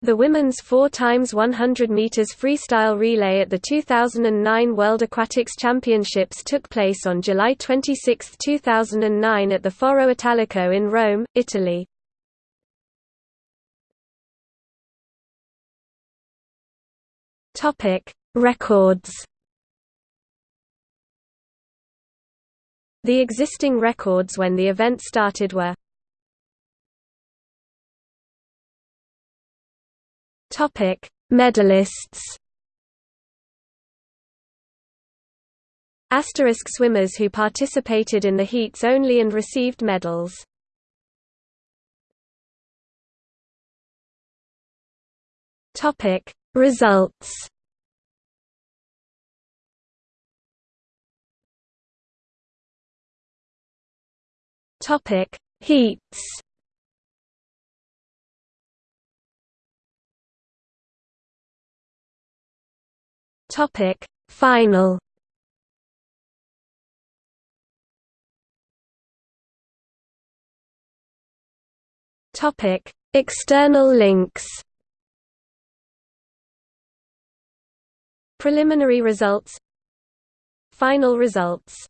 The women's 4 x 100 meters freestyle relay at the 2009 World Aquatics Championships took place on July 26, 2009 at the Foro Italico in Rome, Italy. Topic: Records. The existing records when the event started were Topic: Medalists. Asterisk swimmers who participated in the heats only and received medals. Topic: Results. Topic: Heats. Topic. Final. Topic. External links. Preliminary results. Final results